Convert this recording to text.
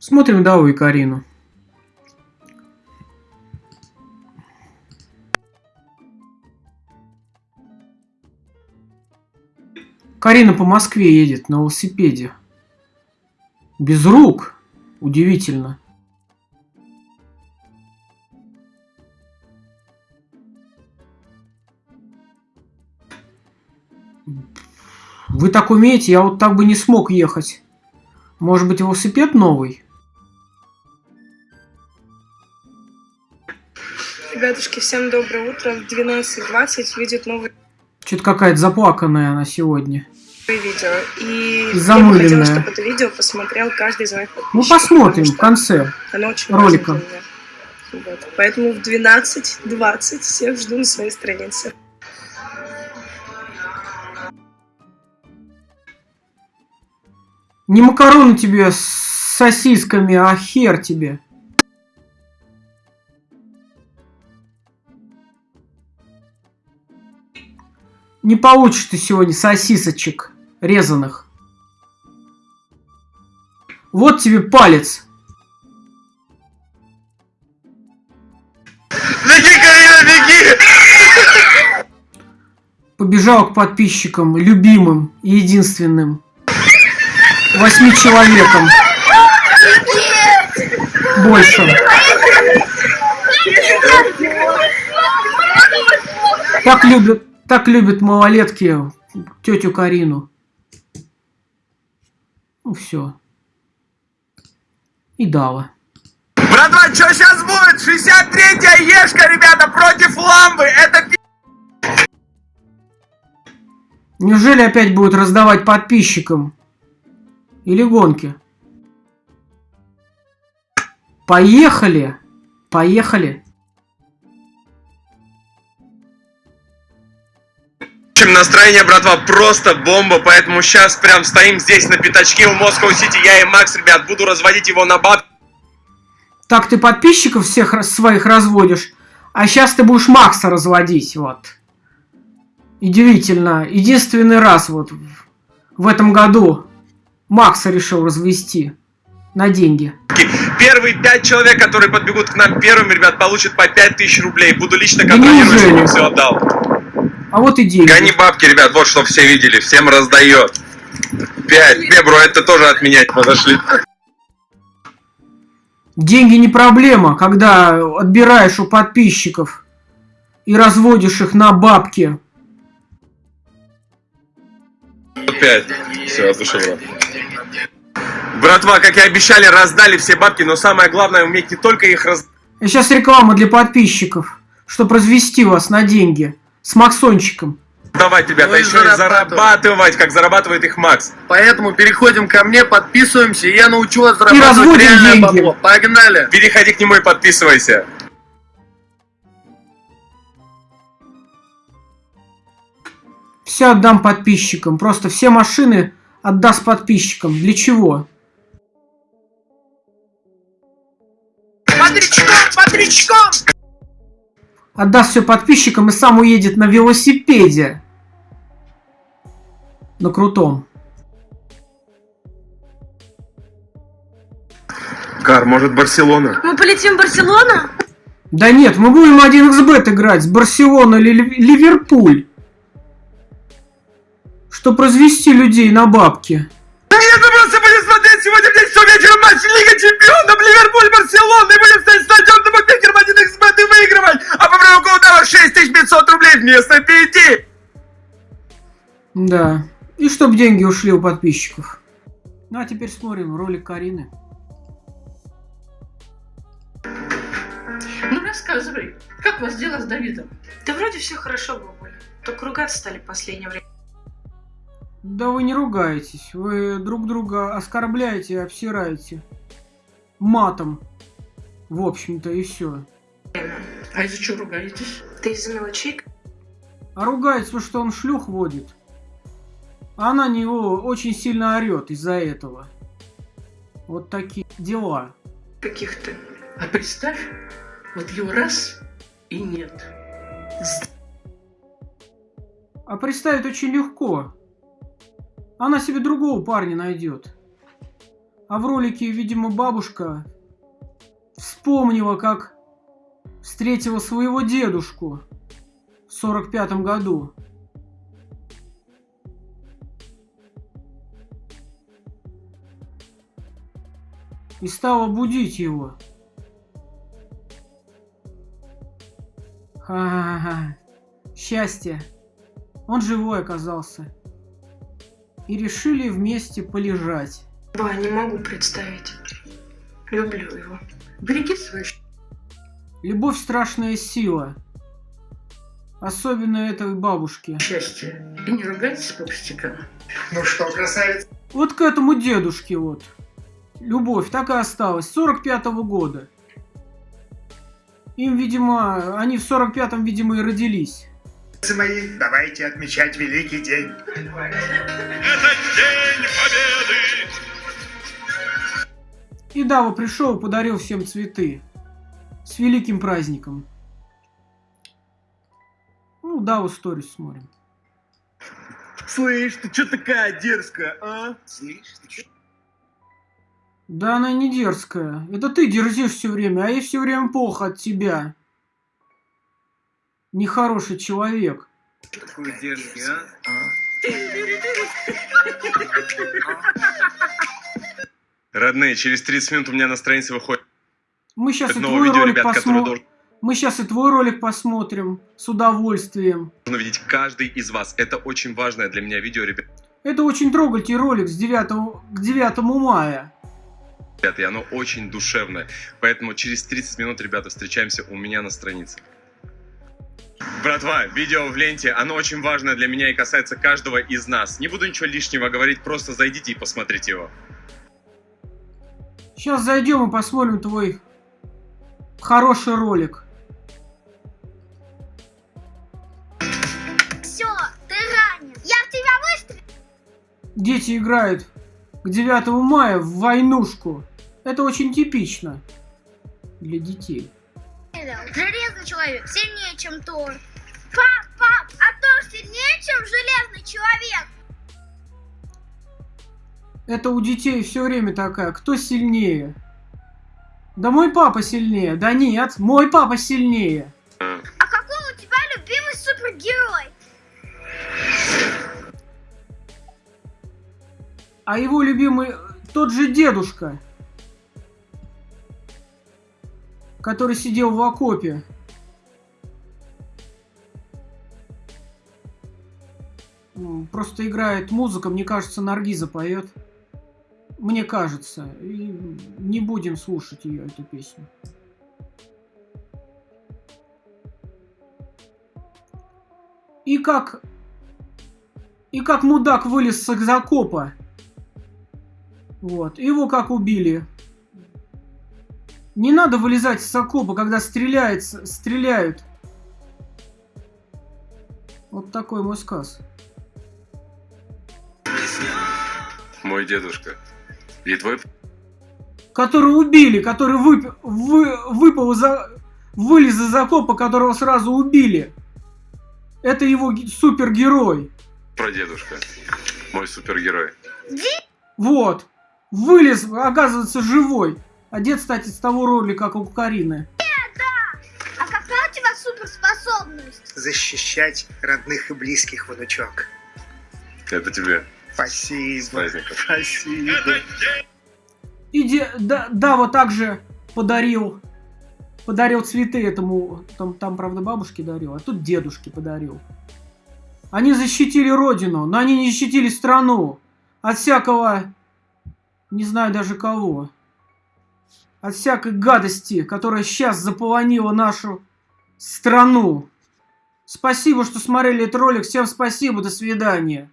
Смотрим Даву и Карину. Карина по Москве едет на велосипеде. Без рук. Удивительно. Вы так умеете, я вот так бы не смог ехать. Может быть, велосипед новый? Ребятушки, всем доброе утро. В 12.20 выйдет новый Что-то какая-то заплаканная она сегодня. видео. И я бы хотела, чтобы это видео посмотрел каждый из моих подписчиков. Ну, посмотрим в конце. Оно очень ролика. Вот. Поэтому в 12.20 всех жду на своей странице. Не макароны тебе с сосисками, а хер тебе. Не получишь ты сегодня сосисочек резаных. Вот тебе палец. Беги, Карина, беги! Побежал к подписчикам, любимым и единственным. Восьми человекам. Больше. Так любят, так любят малолетки тетю Карину. Ну все. И дала. Братва, что сейчас будет? 63-я ешка, ребята, против ламбы. Это пи***. Неужели опять будут раздавать подписчикам? Или гонки? Поехали! Поехали! Общем, настроение, братва, просто бомба, поэтому сейчас прям стоим здесь на пятачке у Москва Сити. Я и Макс, ребят, буду разводить его на баб. Так ты подписчиков всех своих разводишь, а сейчас ты будешь Макса разводить, вот. Удивительно. Единственный раз вот в- этом году Макса решил развести на деньги. Первые пять человек, которые подбегут к нам первыми, ребят, получат по 5000 рублей. Буду лично контролировать, чтобы все отдал. А вот и деньги. Гони бабки, ребят, вот что все видели, всем раздает. Пять. Не, бро, это тоже отменять подошли. Деньги не проблема, когда отбираешь у подписчиков и разводишь их на бабки. Пять. Все, от души, брат. Братва, как и обещали, раздали все бабки, но самое главное уметь не только их раздать, сейчас реклама для подписчиков, чтобы развести вас на деньги с Максончиком. давать, ребята, Ну еще и зарабатывать. зарабатывать, как зарабатывает их Макс. Поэтому переходим ко мне, подписываемся, и я научу вас зарабатывать реальное деньги. бабло. Погнали! Переходи к нему и подписывайся. Все отдам подписчикам. Просто все машины отдаст подписчикам. Для чего? Бодрячком, бодрячком! Отдаст все подписчикам и сам уедет на велосипеде. На крутом. Кар, может Барселона? Мы полетим в Барселону? Да нет, мы будем 1xbet играть с Барселона или Лив- Ливерпуль. Чтоб развести людей на бабки. Нет, мы просто будем смотреть сегодня в 10 часов вечера матч Лига Чемпионов Ливерпуль-Барселона и будем стоять стадион на правилу удара 6500 рублей вместо 5. Да. И чтоб деньги ушли у подписчиков. Ну а теперь смотрим ролик Карины. Ну рассказывай, как у вас дела с Давидом? Да вроде все хорошо, бабуль. Только ругаться стали в последнее время. Да вы не ругаетесь. Вы друг друга оскорбляете и обсираете. Матом. В общем-то и все. А из-за чего ругаетесь? Ты из-за мелочей? А ругается, что он шлюх водит. А она на него очень сильно орет из-за этого. Вот такие дела. Каких-то. А представь, вот его раз и нет. А представить очень легко. Она себе другого парня найдет. А в ролике, видимо, бабушка вспомнила, как встретила своего дедушку в сорок пятом году. И стала будить его. Ха-ха-ха. Счастье. Он живой оказался. И решили вместе полежать. Ба, не могу представить. Люблю его. Береги свою Любовь страшная сила. Особенно этой бабушки. счастье. И не ругайтесь по пустякам. Ну что, красавец? Вот к этому дедушке вот. Любовь так и осталась. 45-го года. Им, видимо, они в 45-м, видимо, и родились. мои, давайте отмечать великий день. И Дава пришел и подарил всем цветы. С великим праздником. Ну, Даву сторис смотрим. Слышь, ты чё такая дерзкая, а? Слышь, ты чё? Да она не дерзкая. Это ты дерзишь все время, а ей все время плохо от тебя. Нехороший человек. Такой дерзкий, а? Родные, через 30 минут у меня на странице выходит Мы сейчас и твой видео, ролик посмотрим. Мы сейчас и твой ролик посмотрим с удовольствием. должен увидеть каждый из вас. Это очень важное для меня видео, ребят. Это очень трогательный ролик с 9, к 9 мая. и оно очень душевное. Поэтому через 30 минут, ребята, встречаемся у меня на странице. Братва, видео в ленте, оно очень важное для меня и касается каждого из нас. Не буду ничего лишнего говорить, просто зайдите и посмотрите его. Сейчас зайдем и посмотрим твой хороший ролик. Все, ты ранен. Я в тебя выстрелил. Дети играют к 9 мая в войнушку. Это очень типично для детей. Железный человек сильнее, чем Тор. Пап, пап, а Тор сильнее, чем железный человек? Это у детей все время такая. Кто сильнее? Да мой папа сильнее. Да нет, мой папа сильнее. А какой у тебя любимый супергерой? А его любимый тот же дедушка, который сидел в окопе. Просто играет музыка, мне кажется, Наргиза поет. Мне кажется. И не будем слушать ее, эту песню. И как... И как мудак вылез с закопа. Вот. Его как убили. Не надо вылезать с окопа, когда стреляет, стреляют. Вот такой мой сказ. Мой дедушка. И твой Который убили, который вып- вы- выпал из-за... Вылез из окопа, которого сразу убили. Это его ге- супергерой. прадедушка. Мой супергерой. Вот. Вылез, оказывается, живой. Одет, кстати, с того ролика, как у Карины. А какая у тебя суперспособность? Защищать родных и близких, внучок. Это тебе Спасибо. Спасибо. И де- да, Дава также подарил подарил цветы этому, там, там, правда, бабушке дарил, а тут дедушке подарил. Они защитили родину, но они не защитили страну от всякого, не знаю даже кого, от всякой гадости, которая сейчас заполонила нашу страну. Спасибо, что смотрели этот ролик. Всем спасибо, до свидания.